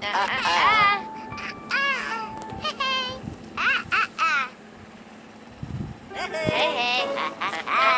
Hey.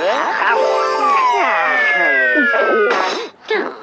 nữa. Không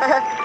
Hmm. Woohoo!